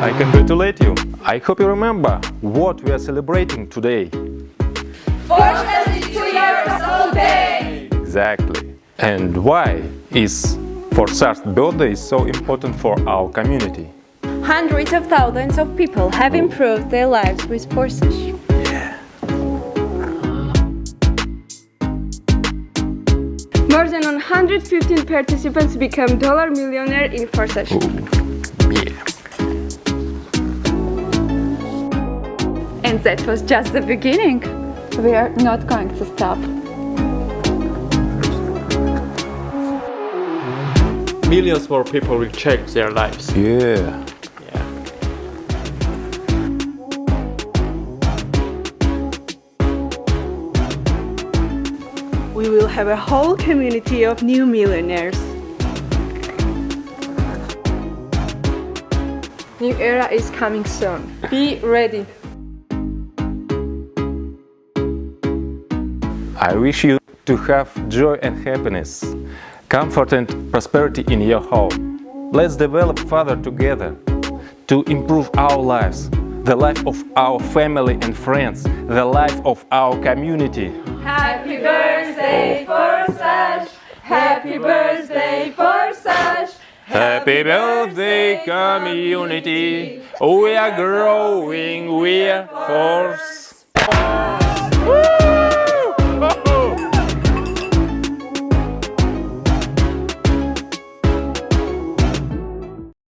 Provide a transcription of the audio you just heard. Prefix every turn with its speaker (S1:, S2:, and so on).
S1: I congratulate you. I hope you remember what we are celebrating today.
S2: Forsage is two years old day!
S1: Exactly. And why is Forsage's birthday so important for our community?
S3: Hundreds of thousands of people have improved their lives with Forsage.
S4: More than 115 participants become dollar millionaire in Forsage.
S1: Yeah.
S3: And that was just the beginning. We are not going to stop.
S5: Millions more people will change their lives.
S1: Yeah.
S5: Yeah.
S4: We will have a whole community of new millionaires. New era is coming soon. Be ready.
S1: I wish you to have joy and happiness, comfort and prosperity in your home. Let's develop further together to improve our lives, the life of our family and friends, the life of our community.
S2: Happy birthday, Forsage! Happy birthday, Forsage!
S1: Happy birthday, community! We are growing, we are force.